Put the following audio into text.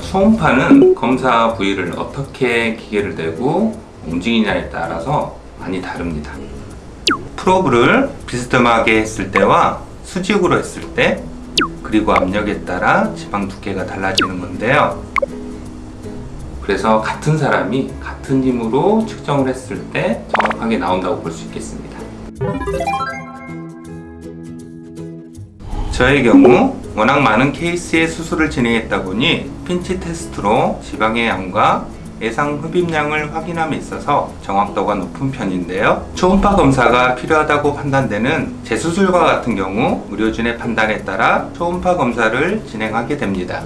초음파는 검사 부위를 어떻게 기계를 대고 움직이냐에 따라서 많이 다릅니다. 프로브를 비스듬하게 했을 때와 수직으로 했을 때 그리고 압력에 따라 지방 두께가 달라지는 건데요. 그래서 같은 사람이 같은 힘으로 측정을 했을 때 정확하게 나온다고 볼 수 있겠습니다. 저의 경우 워낙 많은 케이스의 수술을 진행했다 보니 핀치 테스트로 지방의 양과 예상 흡입량을 확인함에 있어서 정확도가 높은 편인데요. 초음파 검사가 필요하다고 판단되는 재수술과 같은 경우 의료진의 판단에 따라 초음파 검사를 진행하게 됩니다.